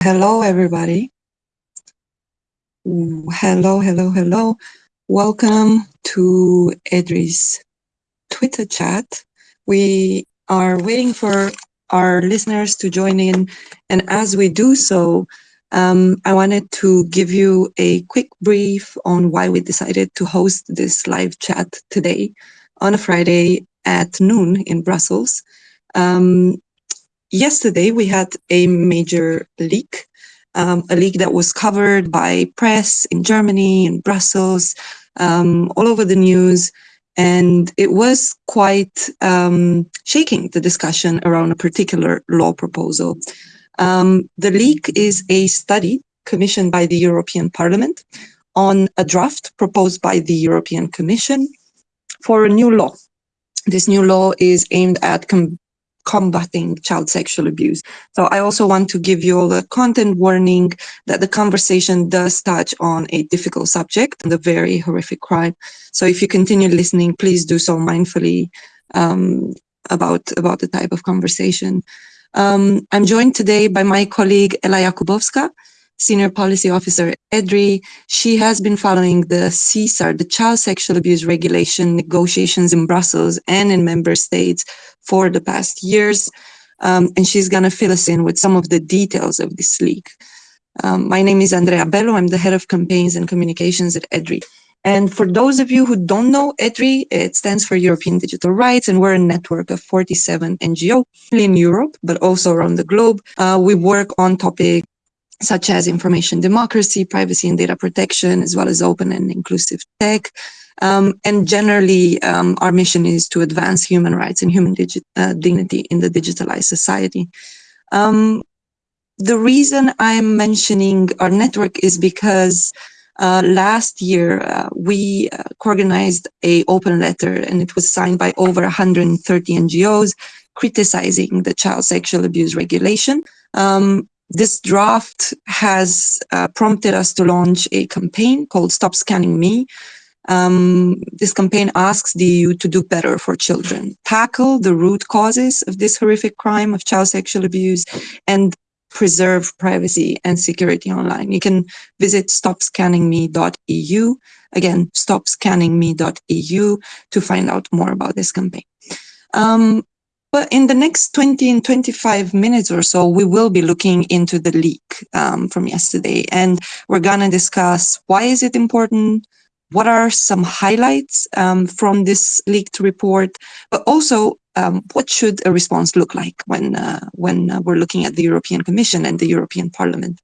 Hello, everybody. Hello, hello, hello. Welcome to EDRI's Twitter chat. We are waiting for our listeners to join in. And as we do so, um, I wanted to give you a quick brief on why we decided to host this live chat today on a Friday at noon in Brussels. Um, yesterday, we had a major leak, um, a leak that was covered by press in Germany, in Brussels, um, all over the news. And it was quite um, shaking the discussion around a particular law proposal. Um, the leak is a study commissioned by the European Parliament on a draft proposed by the European Commission for a new law. This new law is aimed at com combating child sexual abuse. So I also want to give you all a content warning that the conversation does touch on a difficult subject and a very horrific crime. So if you continue listening, please do so mindfully um, about, about the type of conversation. Um, I'm joined today by my colleague Ella Jakubowska, Senior Policy Officer EDRI. She has been following the CSAR, the Child Sexual Abuse Regulation negotiations in Brussels and in member states for the past years. Um, and she's going to fill us in with some of the details of this leak. Um, my name is Andreea Belu. I'm the head of campaigns and communications at EDRI. And for those of you who don't know EDRI, it stands for European Digital Rights, and we're a network of 47 NGOs in Europe, but also around the globe. Uh, we work on topics such as information democracy, privacy and data protection, as well as open and inclusive tech. Um, and generally, um, our mission is to advance human rights and human uh, dignity in the digitalized society. Um, the reason I'm mentioning our network is because uh, last year uh, we uh, organized a open letter and it was signed by over 130 NGOs criticizing the child sexual abuse regulation. Um, this draft has uh, prompted us to launch a campaign called Stop Scanning Me. Um, this campaign asks the EU to do better for children, tackle the root causes of this horrific crime of child sexual abuse, and preserve privacy and security online. You can visit stopscanningme.eu. Again, stopscanningme.eu to find out more about this campaign. Um, but in the next 20 and 25 minutes or so, we will be looking into the leak um, from yesterday. And we're going to discuss why is it important? What are some highlights um, from this leaked report? But also, um, what should a response look like when, uh, when uh, we're looking at the European Commission and the European Parliament?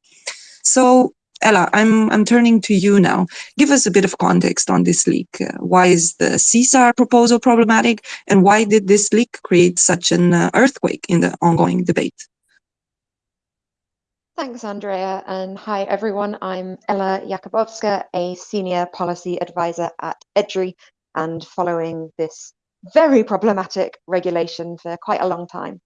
So Ella, I'm, I'm turning to you now. Give us a bit of context on this leak. Uh, why is the CSAR proposal problematic and why did this leak create such an uh, earthquake in the ongoing debate? Thanks, Andrea, and hi everyone. I'm Ella Jakubowska, a senior policy advisor at EDRI and following this very problematic regulation for quite a long time.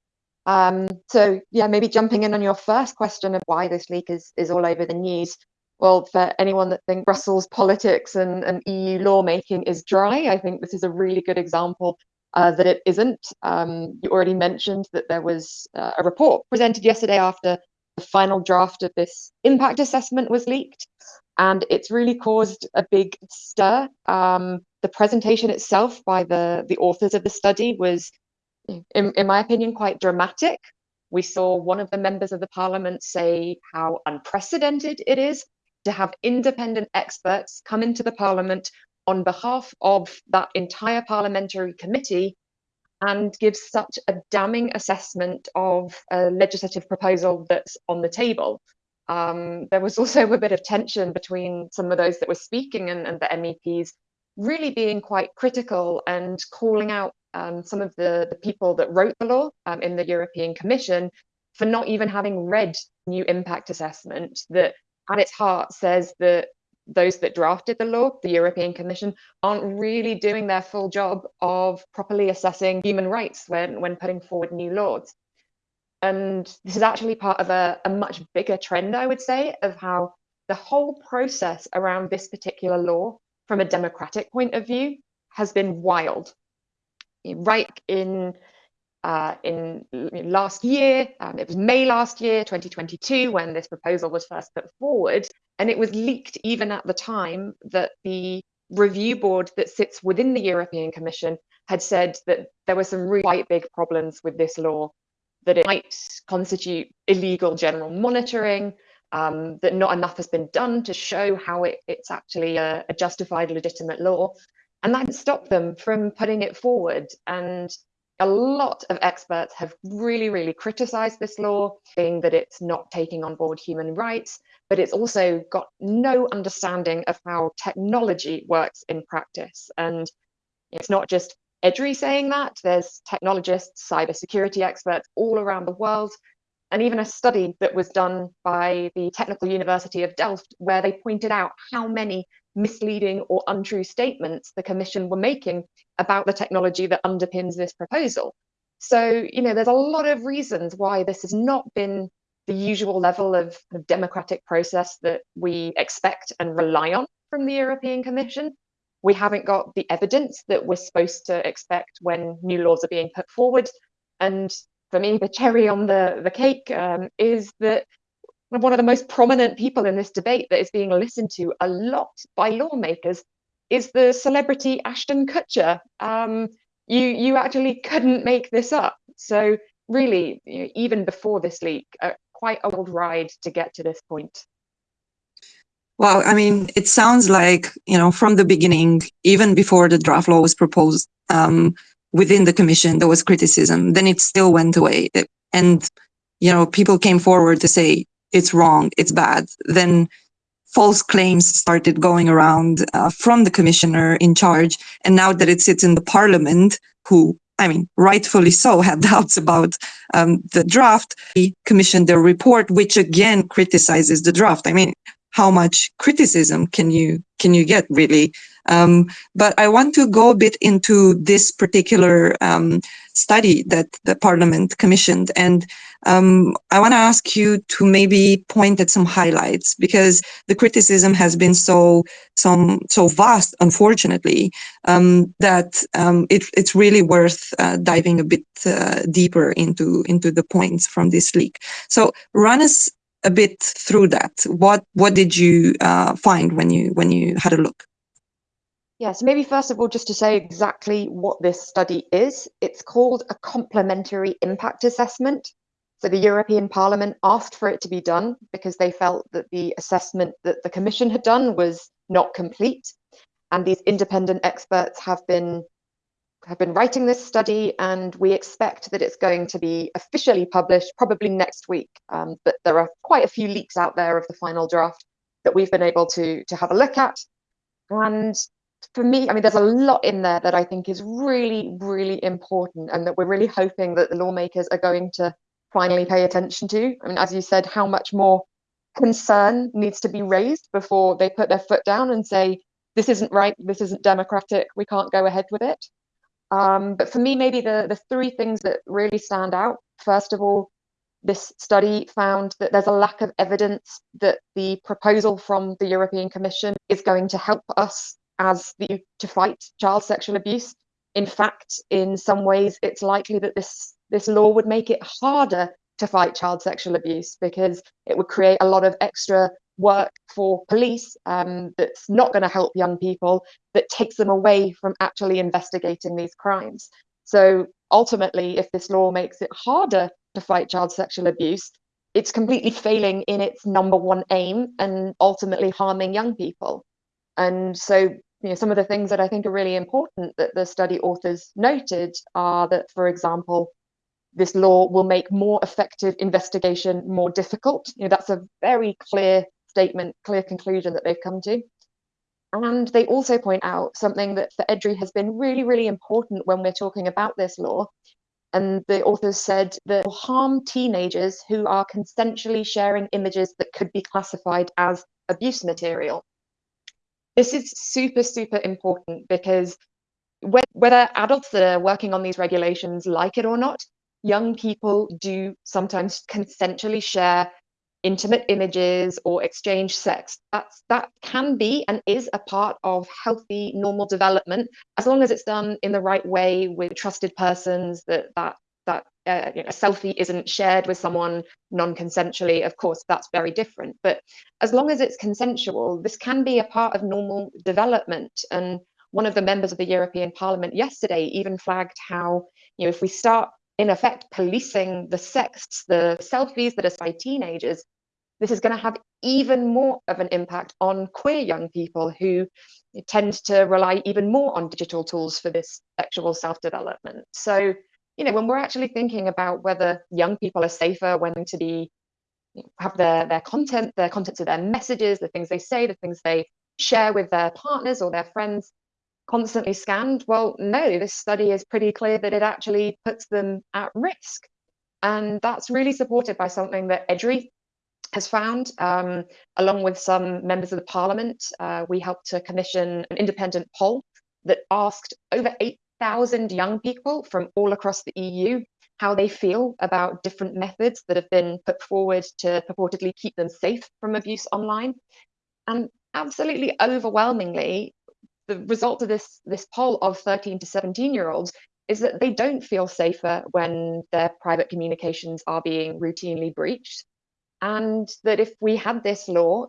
Um, so yeah, maybe jumping in on your first question of why this leak is, is all over the news. Well, for anyone that thinks Brussels politics and, and EU lawmaking is dry, I think this is a really good example uh, that it isn't. Um, you already mentioned that there was uh, a report presented yesterday after the final draft of this impact assessment was leaked, and it's really caused a big stir. Um, the presentation itself by the, the authors of the study was in, in my opinion, quite dramatic. We saw one of the members of the parliament say how unprecedented it is to have independent experts come into the parliament on behalf of that entire parliamentary committee and give such a damning assessment of a legislative proposal that's on the table. Um, there was also a bit of tension between some of those that were speaking and, and the MEPs really being quite critical and calling out um, some of the, the people that wrote the law um, in the European Commission for not even having read new impact assessment that at its heart says that those that drafted the law, the European Commission, aren't really doing their full job of properly assessing human rights when, when putting forward new laws. And this is actually part of a, a much bigger trend, I would say, of how the whole process around this particular law, from a democratic point of view, has been wild right in uh, in last year. Um, it was May last year, 2022, when this proposal was first put forward. And it was leaked even at the time that the review board that sits within the European Commission had said that there were some really quite big problems with this law, that it might constitute illegal general monitoring, um, that not enough has been done to show how it, it's actually a, a justified, legitimate law. And that stopped them from putting it forward. And a lot of experts have really, really criticized this law, saying that it's not taking on board human rights, but it's also got no understanding of how technology works in practice. And it's not just EDRI saying that, there's technologists, cybersecurity experts all around the world and even a study that was done by the Technical University of Delft, where they pointed out how many misleading or untrue statements the Commission were making about the technology that underpins this proposal. So, you know, there's a lot of reasons why this has not been the usual level of, of democratic process that we expect and rely on from the European Commission. We haven't got the evidence that we're supposed to expect when new laws are being put forward. And for me, the cherry on the, the cake um, is that one of the most prominent people in this debate that is being listened to a lot by lawmakers is the celebrity Ashton Kutcher. Um, you, you actually couldn't make this up. So really, you know, even before this leak, uh, quite a old ride to get to this point. Well, I mean, it sounds like, you know, from the beginning, even before the draft law was proposed, um, within the commission there was criticism then it still went away and you know people came forward to say it's wrong it's bad then false claims started going around uh, from the commissioner in charge. And now that it sits in the parliament who i mean rightfully so had doubts about um, the draft he commissioned their report which again criticizes the draft. I mean how much criticism can you can you get really? Um, but I want to go a bit into this particular um, study that the Parliament commissioned, and um, I want to ask you to maybe point at some highlights because the criticism has been so some so vast, unfortunately, um, that um, it, it's really worth uh, diving a bit uh, deeper into into the points from this leak. So run us a bit through that. What what did you uh, find when you when you had a look? Yeah, so maybe first of all, just to say exactly what this study is, it's called a complementary impact assessment. So the European Parliament asked for it to be done because they felt that the assessment that the Commission had done was not complete. And these independent experts have been have been writing this study and we expect that it's going to be officially published probably next week. Um, but there are quite a few leaks out there of the final draft that we've been able to, to have a look at. And for me, I mean, there's a lot in there that I think is really, really important and that we're really hoping that the lawmakers are going to finally pay attention to. I mean, as you said, how much more concern needs to be raised before they put their foot down and say, this isn't right, this isn't democratic, we can't go ahead with it. Um, but for me, maybe the, the three things that really stand out, first of all, this study found that there's a lack of evidence that the proposal from the European Commission is going to help us as the to fight child sexual abuse. In fact, in some ways, it's likely that this this law would make it harder to fight child sexual abuse because it would create a lot of extra work for police um, that's not going to help young people, that takes them away from actually investigating these crimes. So ultimately, if this law makes it harder to fight child sexual abuse, it's completely failing in its number one aim and ultimately harming young people. And so you know, some of the things that I think are really important that the study authors noted are that, for example, this law will make more effective investigation more difficult. You know, that's a very clear statement, clear conclusion that they've come to. And they also point out something that for EDRI has been really, really important when we're talking about this law. And the authors said that will harm teenagers who are consensually sharing images that could be classified as abuse material. This is super, super important because whether adults that are working on these regulations like it or not, young people do sometimes consensually share intimate images or exchange sex. That's, that can be and is a part of healthy, normal development, as long as it's done in the right way with trusted persons that, that, uh, you know, a selfie isn't shared with someone non-consensually, of course, that's very different. But as long as it's consensual, this can be a part of normal development. And one of the members of the European Parliament yesterday even flagged how, you know, if we start in effect policing the sexts, the selfies that are by teenagers, this is going to have even more of an impact on queer young people who tend to rely even more on digital tools for this sexual self-development. So, you know, when we're actually thinking about whether young people are safer when to be have their their content, their contents of their messages, the things they say, the things they share with their partners or their friends constantly scanned? Well, no, this study is pretty clear that it actually puts them at risk. And that's really supported by something that EDRI has found, um, along with some members of the parliament. Uh, we helped to commission an independent poll that asked over 8,000 young people from all across the EU how they feel about different methods that have been put forward to purportedly keep them safe from abuse online. And absolutely overwhelmingly, the result of this, this poll of 13 to 17 year olds is that they don't feel safer when their private communications are being routinely breached. And that if we had this law,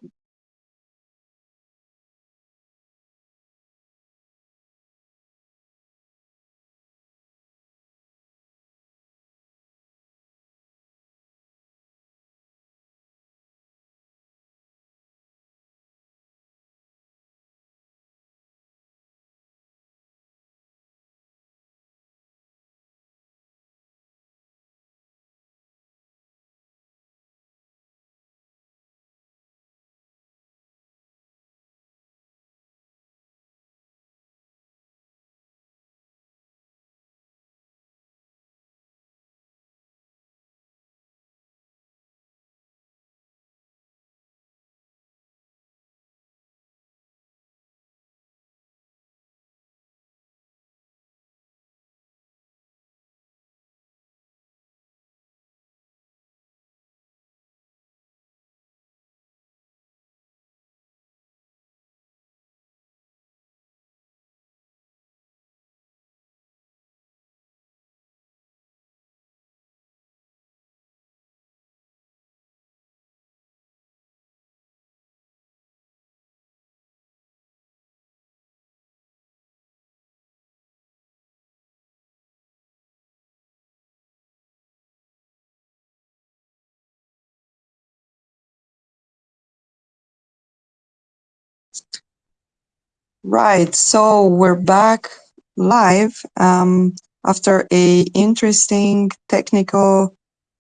Right, so we're back live um, after a interesting technical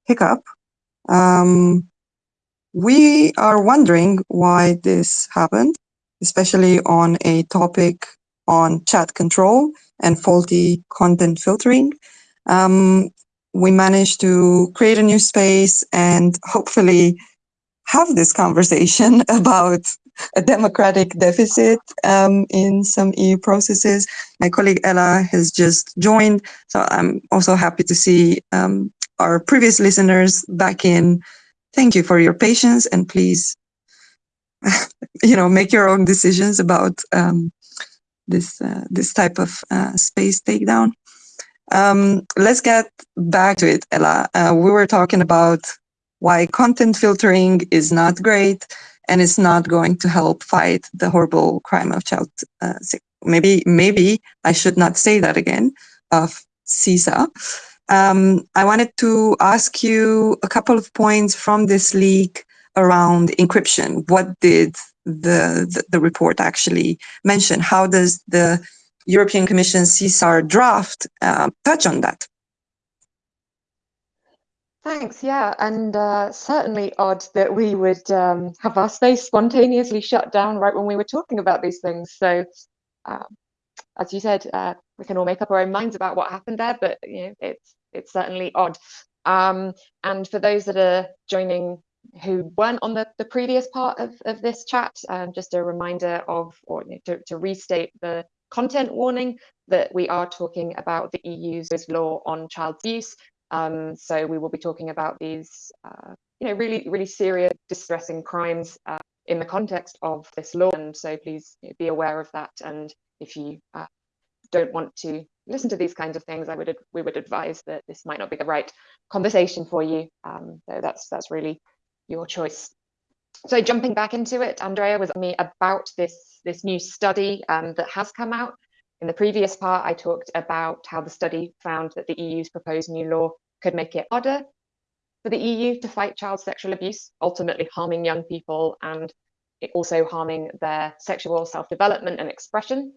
hiccup. Um, we are wondering why this happened, especially on a topic on chat control and faulty content filtering. Um, we managed to create a new space and hopefully have this conversation about a democratic deficit um, in some EU processes. My colleague Ella has just joined, so I'm also happy to see um, our previous listeners back in. Thank you for your patience and please, you know, make your own decisions about um, this uh, this type of uh, space takedown. Um, let's get back to it, Ella. Uh, we were talking about why content filtering is not great and it's not going to help fight the horrible crime of child uh, maybe maybe I should not say that again of CISA. Um, I wanted to ask you a couple of points from this leak around encryption. What did the, the, the report actually mention? How does the European Commission CSAR draft uh, touch on that? Thanks, yeah, and uh, certainly odd that we would um, have our space spontaneously shut down right when we were talking about these things. So, um, as you said, uh, we can all make up our own minds about what happened there, but you know, it's it's certainly odd. Um, and for those that are joining who weren't on the, the previous part of, of this chat, um, just a reminder of, or you know, to, to restate the content warning that we are talking about the EU's law on child abuse um, so we will be talking about these, uh, you know, really, really serious, distressing crimes uh, in the context of this law. And so please be aware of that. And if you uh, don't want to listen to these kinds of things, I would we would advise that this might not be the right conversation for you. Um, so that's that's really your choice. So jumping back into it, Andrea was me about this this new study um, that has come out. In the previous part, I talked about how the study found that the EU's proposed new law could make it harder for the EU to fight child sexual abuse, ultimately harming young people and also harming their sexual self-development and expression.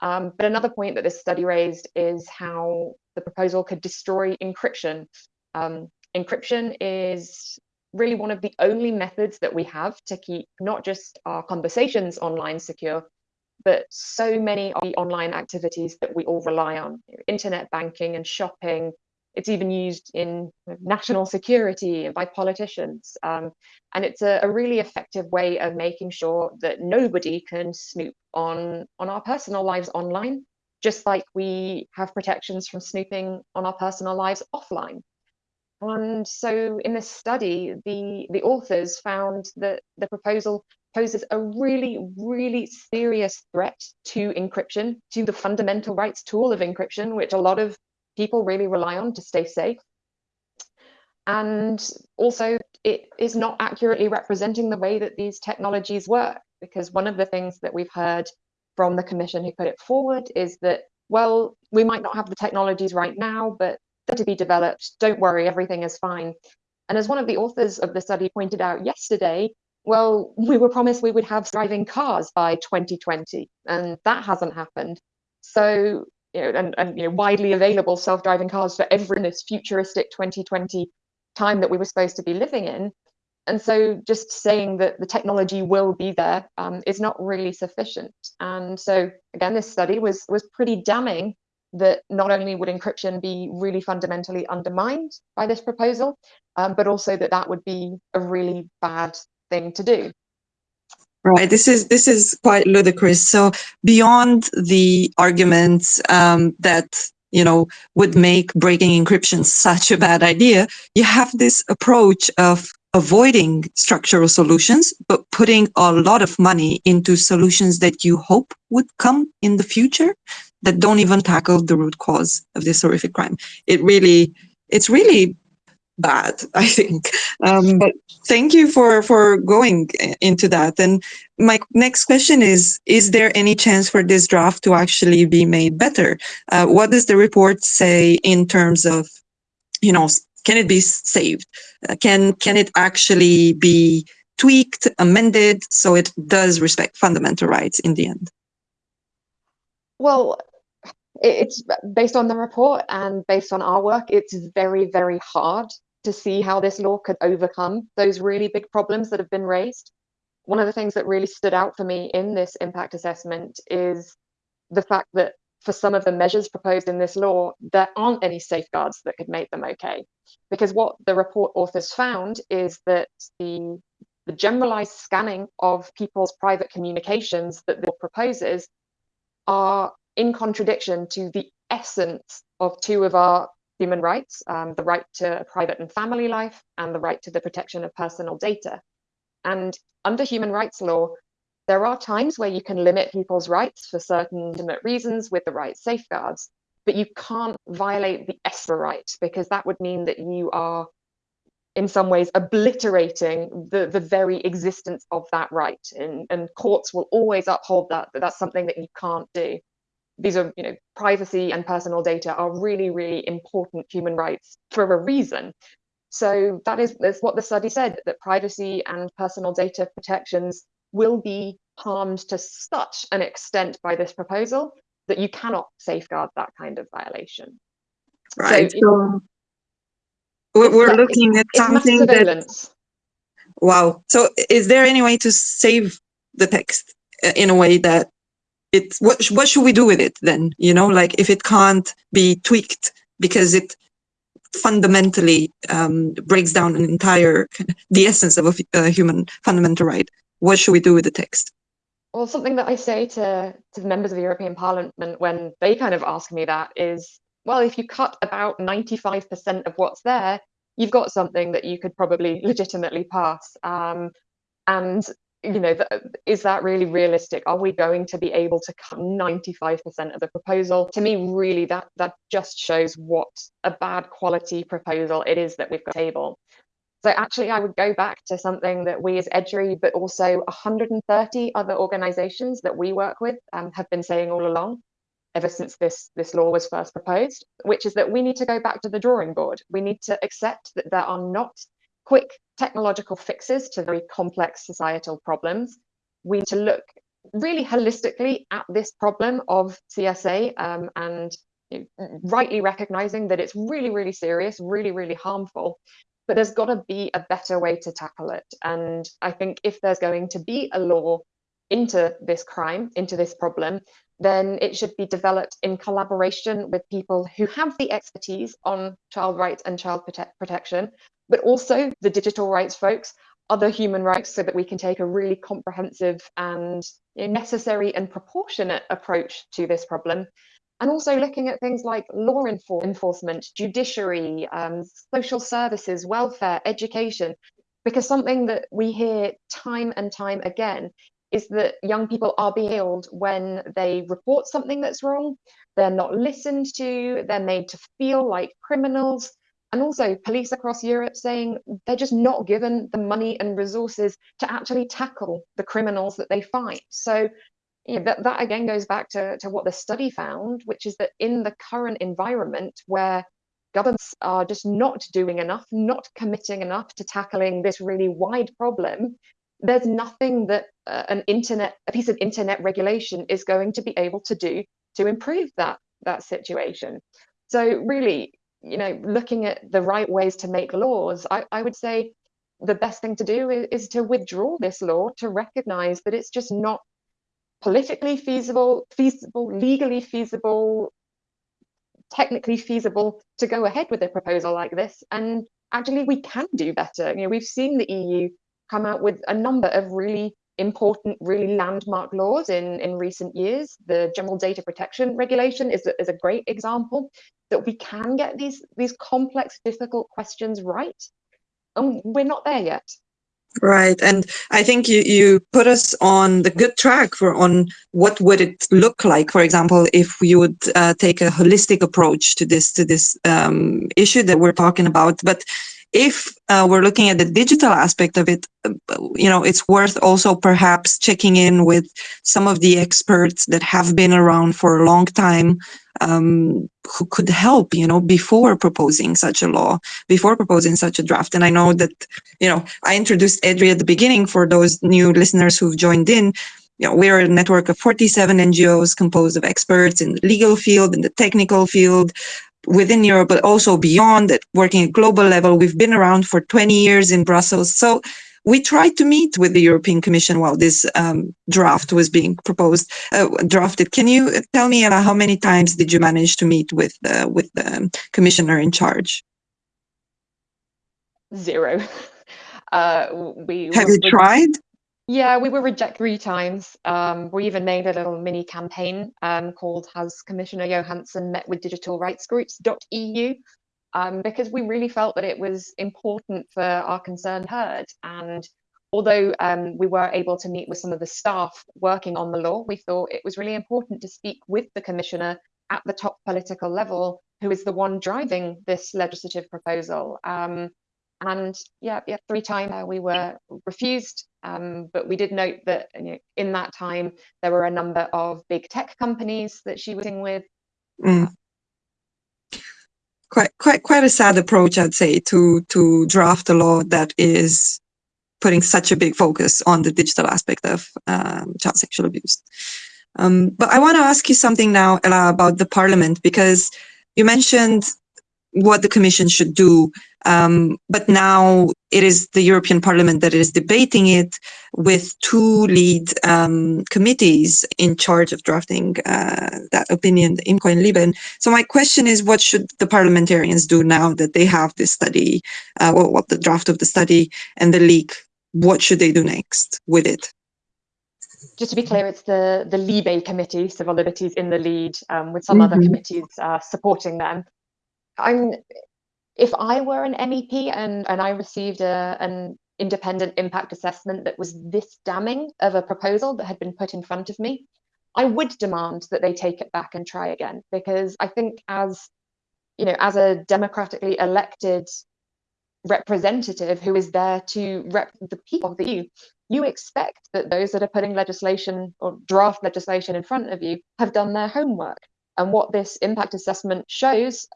Um, but another point that this study raised is how the proposal could destroy encryption. Um, encryption is really one of the only methods that we have to keep not just our conversations online secure, but so many of the online activities that we all rely on, internet banking and shopping, it's even used in national security and by politicians. Um, and it's a, a, really effective way of making sure that nobody can snoop on, on our personal lives online, just like we have protections from snooping on our personal lives offline. And so in this study, the, the authors found that the proposal poses a really, really serious threat to encryption, to the fundamental rights tool of encryption, which a lot of people really rely on to stay safe. And also, it is not accurately representing the way that these technologies work, because one of the things that we've heard from the commission who put it forward is that, well, we might not have the technologies right now, but they're to be developed. Don't worry, everything is fine. And as one of the authors of the study pointed out yesterday, well, we were promised we would have driving cars by 2020, and that hasn't happened. So you know, and, and you know, widely available self-driving cars for every in this futuristic 2020 time that we were supposed to be living in. And so just saying that the technology will be there um, is not really sufficient. And so again, this study was was pretty damning that not only would encryption be really fundamentally undermined by this proposal, um, but also that that would be a really bad thing to do. Right. This is this is quite ludicrous. So beyond the arguments um, that you know would make breaking encryption such a bad idea, you have this approach of avoiding structural solutions, but putting a lot of money into solutions that you hope would come in the future that don't even tackle the root cause of this horrific crime. It really, it's really bad, I think. Um, but thank you for, for going into that. And my next question is, is there any chance for this draft to actually be made better? Uh, what does the report say in terms of, you know, can it be saved? Uh, can, can it actually be tweaked, amended, so it does respect fundamental rights in the end? Well, it's based on the report and based on our work, it's very, very hard to see how this law could overcome those really big problems that have been raised. One of the things that really stood out for me in this impact assessment is the fact that for some of the measures proposed in this law, there aren't any safeguards that could make them okay. Because what the report authors found is that the, the generalized scanning of people's private communications that the law proposes are in contradiction to the essence of two of our human rights, um, the right to private and family life, and the right to the protection of personal data. And under human rights law, there are times where you can limit people's rights for certain legitimate reasons with the right safeguards, but you can't violate the ESPA right because that would mean that you are in some ways obliterating the, the very existence of that right. And, and courts will always uphold that, that that's something that you can't do these are, you know, privacy and personal data are really, really important human rights for a reason. So that is that's what the study said, that privacy and personal data protections will be harmed to such an extent by this proposal that you cannot safeguard that kind of violation. Right. So, so we're looking at something that. Wow. So is there any way to save the text uh, in a way that it's what what should we do with it then? You know like if it can't be tweaked because it fundamentally um, breaks down an entire the essence of a, a, human fundamental right what should we do with the text? Well something that i say to to the members of the european parliament when they kind of ask me that is well if you cut about 95% of what's there you've got something that you could probably legitimately pass. Um, and you know, is that really realistic? Are we going to be able to cut 95% of the proposal? To me, really, that that just shows what a bad quality proposal it is that we've got table. So actually, I would go back to something that we as EDRI, but also 130 other organisations that we work with um, have been saying all along, ever since this, this law was first proposed, which is that we need to go back to the drawing board. We need to accept that there are not quick technological fixes to very complex societal problems. We need to look really holistically at this problem of CSA um, and you know, rightly recognizing that it's really, really serious, really, really harmful, but there's got to be a better way to tackle it. And I think if there's going to be a law into this crime, into this problem, then it should be developed in collaboration with people who have the expertise on child rights and child prote protection, but also the digital rights folks, other human rights, so that we can take a really comprehensive and necessary and proportionate approach to this problem. And also looking at things like law enfor enforcement, judiciary, um, social services, welfare, education, because something that we hear time and time again is that young people are being when they report something that's wrong, they're not listened to, they're made to feel like criminals, and also police across Europe saying they're just not given the money and resources to actually tackle the criminals that they fight. So you know, that, that again goes back to, to what the study found, which is that in the current environment where governments are just not doing enough, not committing enough to tackling this really wide problem, there's nothing that uh, an internet, a piece of internet regulation is going to be able to do to improve that that situation. So really, you know, looking at the right ways to make laws, I, I would say the best thing to do is, is to withdraw this law to recognize that it's just not politically feasible, feasible, legally feasible, technically feasible to go ahead with a proposal like this. And actually, we can do better. You know, we've seen the EU come out with a number of really important, really landmark laws in, in recent years. The General Data Protection Regulation is a, is a great example that we can get these, these complex, difficult questions right. And we're not there yet. Right, and I think you, you put us on the good track for on what would it look like, for example, if we would uh, take a holistic approach to this to this um, issue that we're talking about. But if uh, we're looking at the digital aspect of it, uh, you know, it's worth also perhaps checking in with some of the experts that have been around for a long time um, who could help, you know, before proposing such a law, before proposing such a draft. And I know that, you know, I introduced EDRI at the beginning for those new listeners who've joined in. You know, we're a network of 47 NGOs composed of experts in the legal field, in the technical field, within Europe, but also beyond it, working at global level. We've been around for 20 years in Brussels. So we tried to meet with the European Commission while this um, draft was being proposed, uh, drafted. Can you tell me uh, how many times did you manage to meet with uh, with the commissioner in charge? Zero. Uh, we have you tried? Yeah, we were rejected three times. Um, we even made a little mini campaign um, called Has Commissioner Johansson Met with Digital Rights Groups.eu um, because we really felt that it was important for our concern heard. And although um, we were able to meet with some of the staff working on the law, we thought it was really important to speak with the Commissioner at the top political level, who is the one driving this legislative proposal. Um, and yeah, yeah, three times uh, we were refused. Um, but we did note that you know, in that time there were a number of big tech companies that she was in with. Mm. Quite, quite, quite a sad approach, I'd say, to to draft a law that is putting such a big focus on the digital aspect of um, child sexual abuse. Um, but I want to ask you something now, Ella, about the Parliament, because you mentioned what the Commission should do. Um, but now it is the European Parliament that is debating it with two lead um, committees in charge of drafting uh, that opinion, IMCO and LIBE. So my question is, what should the parliamentarians do now that they have this study, uh, well, what the draft of the study and the leak, what should they do next with it? just to be clear, it's the the Libe committee, civil liberties in the lead, um, with some mm -hmm. other committees uh, supporting them. I'm if I were an MEP and and I received a an independent impact assessment that was this damning of a proposal that had been put in front of me, I would demand that they take it back and try again because I think as you know, as a democratically elected representative who is there to rep the people of the EU, you expect that those that are putting legislation or draft legislation in front of you have done their homework. And what this impact assessment shows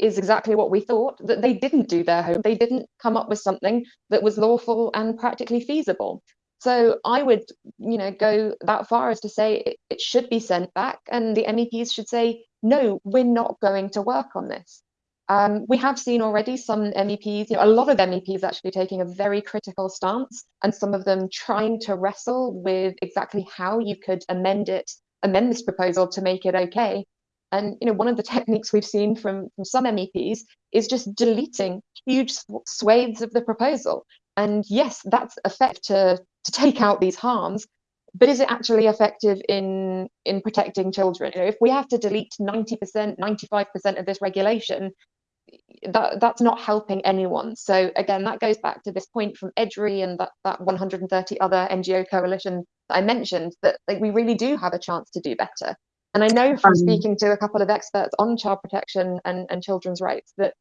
is exactly what we thought that they didn't do their home. They didn't come up with something that was lawful and practically feasible. So I would, you know, go that far as to say it, it should be sent back, and the MEPs should say, no, we're not going to work on this. Um, we have seen already some MEPs, you know, a lot of MEPs actually taking a very critical stance, and some of them trying to wrestle with exactly how you could amend it, amend this proposal to make it okay. And you know, one of the techniques we've seen from, from some MEPs is just deleting huge swathes of the proposal. And yes, that's effective to, to take out these harms, but is it actually effective in in protecting children? You know, if we have to delete 90%, 95% of this regulation, that that's not helping anyone. So again, that goes back to this point from EDRI and that, that 130 other NGO coalition that I mentioned that like, we really do have a chance to do better. And I know from um, speaking to a couple of experts on child protection and, and children's rights that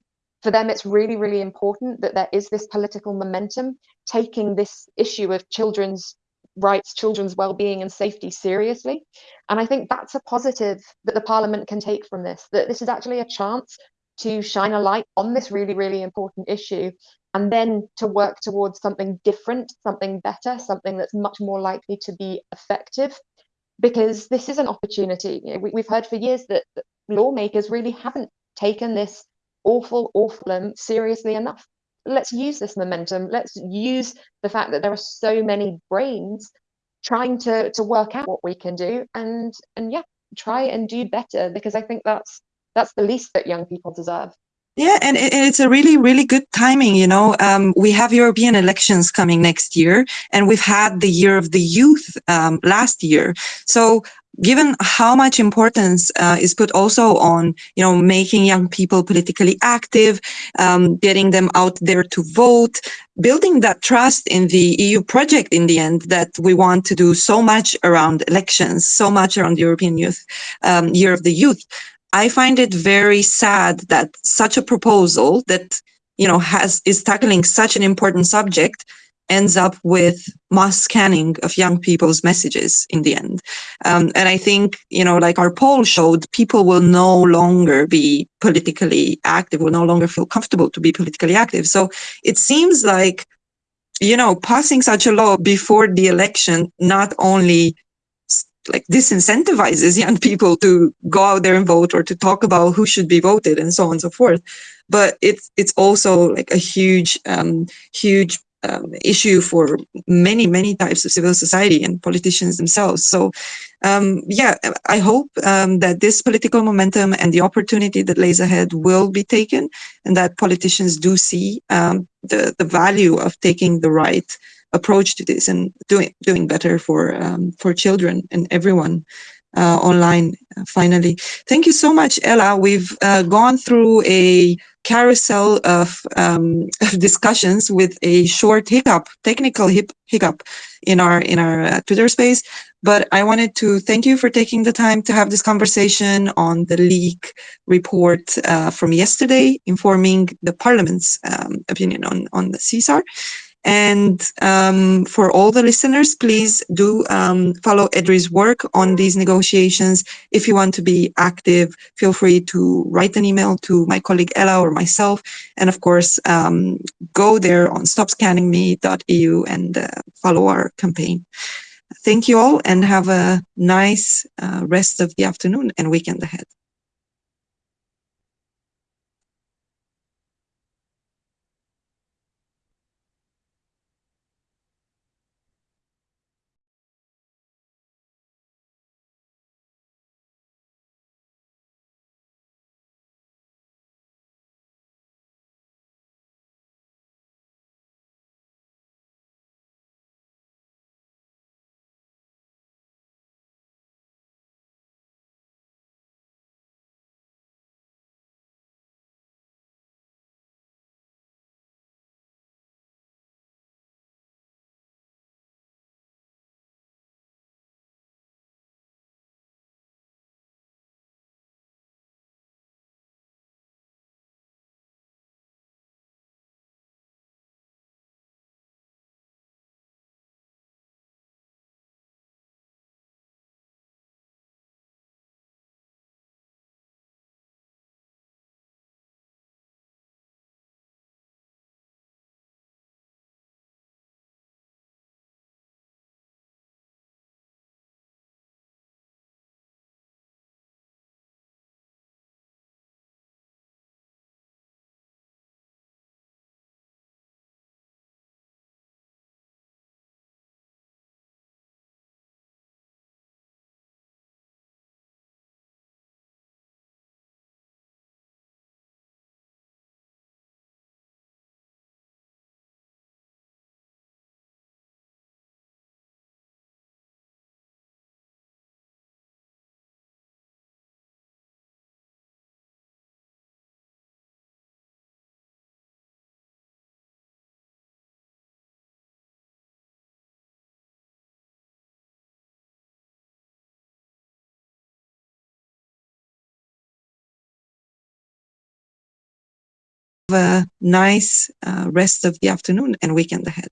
for them it's really, really important that there is this political momentum taking this issue of children's rights, children's well-being and safety seriously. And I think that's a positive that the parliament can take from this, that this is actually a chance to shine a light on this really, really important issue and then to work towards something different, something better, something that's much more likely to be effective because this is an opportunity. You know, we, have heard for years that, that, lawmakers really haven't taken this awful, awful um, seriously enough. Let's use this momentum. Let's use the fact that there are so many brains trying to to work out what we can do and and yeah, try and do better because I think that's that's the least that young people deserve. Yeah, and it's a really, really good timing. You know, um, we have European elections coming next year, and we've had the year of the youth um, last year. So, given how much importance uh, is put also on, you know, making young people politically active, um, getting them out there to vote, building that trust in the EU project in the end that we want to do so much around elections, so much around the European Youth um, Year of the Youth. I find it very sad that such a proposal that you know has is tackling such an important subject ends up with mass scanning of young people's messages in the end. Um, and I think, you know, like our poll showed, people will no longer be politically active, will no longer feel comfortable to be politically active. So it seems like, you know, passing such a law before the election not only like disincentivizes young people to go out there and vote or to talk about who should be voted and so on and so forth. But it's it's also like a huge um, huge um, issue for many many types of civil society and politicians themselves. So um, yeah, I hope um, that this political momentum and the opportunity that lays ahead will be taken, and that politicians do see um, the the value of taking the right approach to this and doing doing better for um, for children and everyone uh, online. Uh, finally, thank you so much, Ella. We've uh, gone through a carousel of, um, discussions with a short hiccup, technical hiccup in our in our uh, Twitter space. But I wanted to thank you for taking the time to have this conversation on the leak report uh, from yesterday, informing the Parliament's um, opinion on on the CSAR. And um, for all the listeners, please do um, follow EDRI's work on these negotiations. If you want to be active, feel free to write an email to my colleague Ella or myself. And of course, um, go there on stopscanningme.eu and uh, follow our campaign. Thank you all and have a nice uh, rest of the afternoon and weekend ahead. A nice uh, rest of the afternoon and weekend ahead.